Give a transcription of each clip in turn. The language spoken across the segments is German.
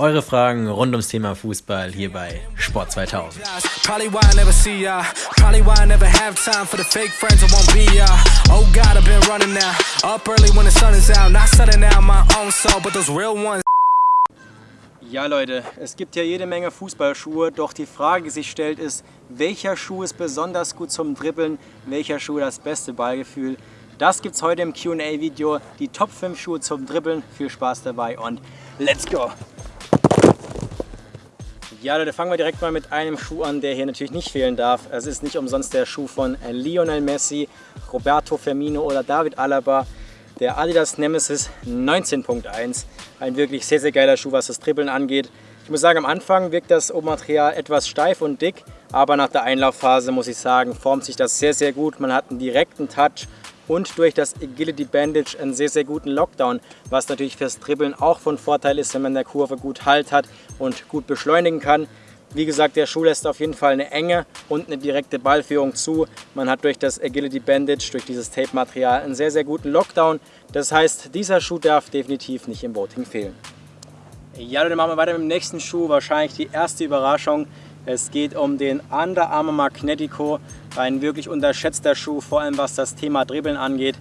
Eure Fragen rund ums Thema Fußball hier bei Sport 2000. Ja Leute, es gibt ja jede Menge Fußballschuhe, doch die Frage, die sich stellt ist, welcher Schuh ist besonders gut zum Dribbeln, welcher Schuh das beste Ballgefühl. Das gibt es heute im Q&A-Video, die Top 5 Schuhe zum Dribbeln. Viel Spaß dabei und let's go! Ja Leute, fangen wir direkt mal mit einem Schuh an, der hier natürlich nicht fehlen darf. Es ist nicht umsonst der Schuh von Lionel Messi, Roberto Firmino oder David Alaba. Der Adidas Nemesis 19.1. Ein wirklich sehr, sehr geiler Schuh, was das Dribbeln angeht. Ich muss sagen, am Anfang wirkt das Obermaterial etwas steif und dick, aber nach der Einlaufphase muss ich sagen, formt sich das sehr, sehr gut. Man hat einen direkten Touch und durch das Agility Bandage einen sehr, sehr guten Lockdown, was natürlich fürs Dribbeln auch von Vorteil ist, wenn man in der Kurve gut Halt hat und gut beschleunigen kann. Wie gesagt, der Schuh lässt auf jeden Fall eine enge und eine direkte Ballführung zu. Man hat durch das Agility Bandage, durch dieses Tape-Material einen sehr, sehr guten Lockdown. Das heißt, dieser Schuh darf definitiv nicht im Voting fehlen. Ja, dann machen wir weiter mit dem nächsten Schuh. Wahrscheinlich die erste Überraschung. Es geht um den Under Armour Magnetico, ein wirklich unterschätzter Schuh, vor allem was das Thema Dribbeln angeht.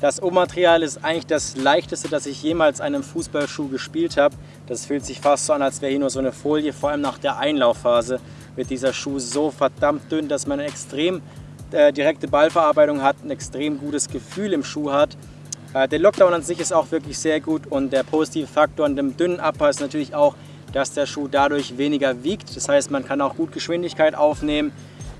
Das Obermaterial ist eigentlich das leichteste, das ich jemals einem Fußballschuh gespielt habe. Das fühlt sich fast so an, als wäre hier nur so eine Folie. Vor allem nach der Einlaufphase wird dieser Schuh so verdammt dünn, dass man eine extrem äh, direkte Ballverarbeitung hat, ein extrem gutes Gefühl im Schuh hat. Äh, der Lockdown an sich ist auch wirklich sehr gut und der positive Faktor an dem dünnen Upper ist natürlich auch, dass der Schuh dadurch weniger wiegt. Das heißt, man kann auch gut Geschwindigkeit aufnehmen.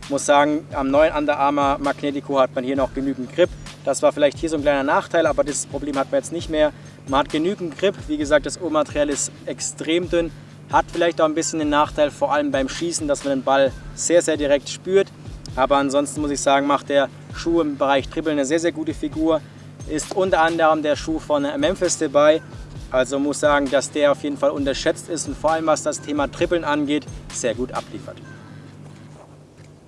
Ich muss sagen, am neuen Under Armour Magnetico hat man hier noch genügend Grip. Das war vielleicht hier so ein kleiner Nachteil, aber das Problem hat man jetzt nicht mehr. Man hat genügend Grip. Wie gesagt, das Obermaterial ist extrem dünn. Hat vielleicht auch ein bisschen den Nachteil, vor allem beim Schießen, dass man den Ball sehr, sehr direkt spürt. Aber ansonsten muss ich sagen, macht der Schuh im Bereich Dribbeln eine sehr, sehr gute Figur. Ist unter anderem der Schuh von Memphis dabei. Also muss sagen, dass der auf jeden Fall unterschätzt ist und vor allem was das Thema Trippeln angeht, sehr gut abliefert.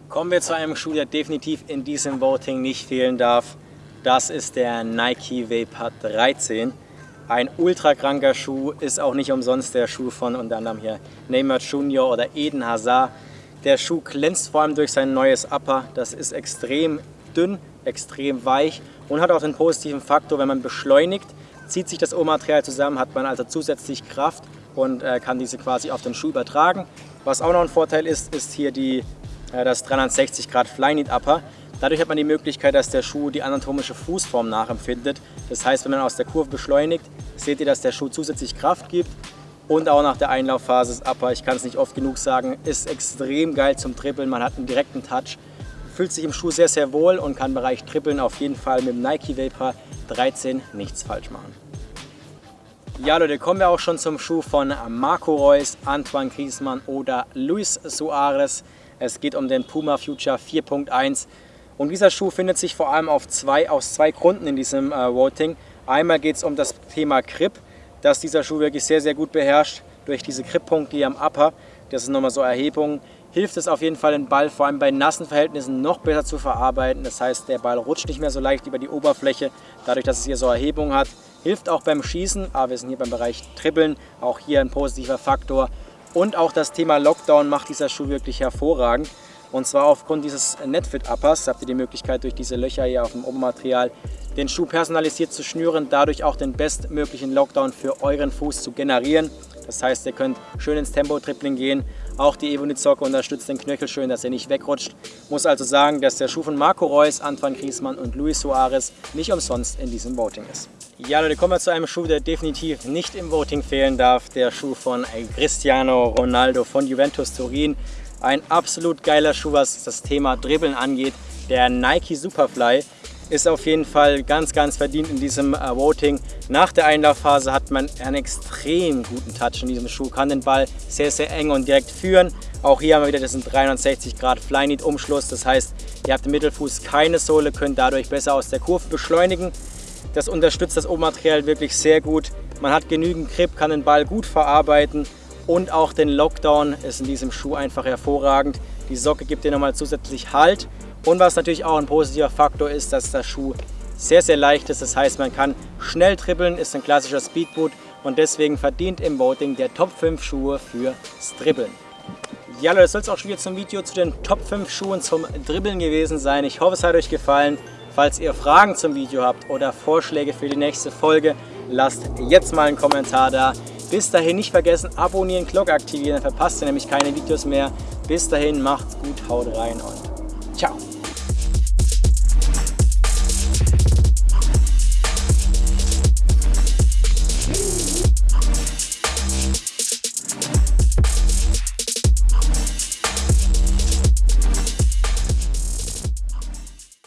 Kommen wir zu einem Schuh, der definitiv in diesem Voting nicht fehlen darf. Das ist der Nike Vapor 13. Ein ultra kranker Schuh, ist auch nicht umsonst der Schuh von unter anderem hier Neymar Junior oder Eden Hazard. Der Schuh glänzt vor allem durch sein neues Upper. Das ist extrem dünn, extrem weich und hat auch den positiven Faktor, wenn man beschleunigt, zieht sich das O-Material zusammen, hat man also zusätzlich Kraft und äh, kann diese quasi auf den Schuh übertragen. Was auch noch ein Vorteil ist, ist hier die, äh, das 360 Grad Flyknit Upper. Dadurch hat man die Möglichkeit, dass der Schuh die anatomische Fußform nachempfindet. Das heißt, wenn man aus der Kurve beschleunigt, seht ihr, dass der Schuh zusätzlich Kraft gibt und auch nach der Einlaufphase das Upper, ich kann es nicht oft genug sagen, ist extrem geil zum Trippeln. Man hat einen direkten Touch, fühlt sich im Schuh sehr, sehr wohl und kann im Bereich Trippeln auf jeden Fall mit dem Nike Vapor 13 nichts falsch machen. Ja Leute, kommen wir auch schon zum Schuh von Marco Reus, Antoine Griezmann oder Luis Suarez. Es geht um den Puma Future 4.1 und dieser Schuh findet sich vor allem auf zwei, aus zwei Gründen in diesem äh, Voting. Einmal geht es um das Thema Grip, dass dieser Schuh wirklich sehr, sehr gut beherrscht durch diese Grippunkte hier am Upper. Das sind nochmal so Erhebungen. Hilft es auf jeden Fall, den Ball vor allem bei nassen Verhältnissen noch besser zu verarbeiten. Das heißt, der Ball rutscht nicht mehr so leicht über die Oberfläche, dadurch, dass es hier so Erhebungen hat. Hilft auch beim Schießen, aber wir sind hier beim Bereich Trippeln, auch hier ein positiver Faktor. Und auch das Thema Lockdown macht dieser Schuh wirklich hervorragend. Und zwar aufgrund dieses Netfit Uppers habt ihr die Möglichkeit durch diese Löcher hier auf dem Obermaterial den Schuh personalisiert zu schnüren, dadurch auch den bestmöglichen Lockdown für euren Fuß zu generieren. Das heißt, ihr könnt schön ins Tempo-Tripling gehen. Auch die Evonik-Socke unterstützt den Knöchel schön, dass er nicht wegrutscht. Muss also sagen, dass der Schuh von Marco Reus, Antoine Griezmann und Luis Suarez nicht umsonst in diesem Voting ist. Ja Leute, kommen wir zu einem Schuh, der definitiv nicht im Voting fehlen darf. Der Schuh von Cristiano Ronaldo von Juventus Turin. Ein absolut geiler Schuh, was das Thema Dribbeln angeht. Der Nike Superfly ist auf jeden Fall ganz, ganz verdient in diesem äh, Voting. Nach der Einlaufphase hat man einen extrem guten Touch in diesem Schuh, kann den Ball sehr, sehr eng und direkt führen. Auch hier haben wir wieder diesen 360 Grad Flyknit Umschluss, das heißt, ihr habt im Mittelfuß keine Sohle, könnt dadurch besser aus der Kurve beschleunigen. Das unterstützt das Obermaterial wirklich sehr gut. Man hat genügend Grip, kann den Ball gut verarbeiten und auch den Lockdown ist in diesem Schuh einfach hervorragend. Die Socke gibt dir nochmal zusätzlich Halt und was natürlich auch ein positiver Faktor ist, dass der Schuh sehr, sehr leicht ist. Das heißt, man kann schnell trippeln, ist ein klassischer Speedboot und deswegen verdient im Voting der Top 5 Schuhe fürs Dribbeln. Ja Leute, das soll es auch schon wieder zum Video zu den Top 5 Schuhen zum Dribbeln gewesen sein. Ich hoffe, es hat euch gefallen. Falls ihr Fragen zum Video habt oder Vorschläge für die nächste Folge, lasst jetzt mal einen Kommentar da. Bis dahin nicht vergessen, abonnieren, Glocke aktivieren, dann verpasst ihr nämlich keine Videos mehr. Bis dahin, macht's gut, haut rein und ciao.